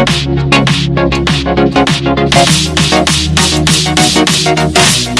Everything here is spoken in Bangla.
We'll be right back.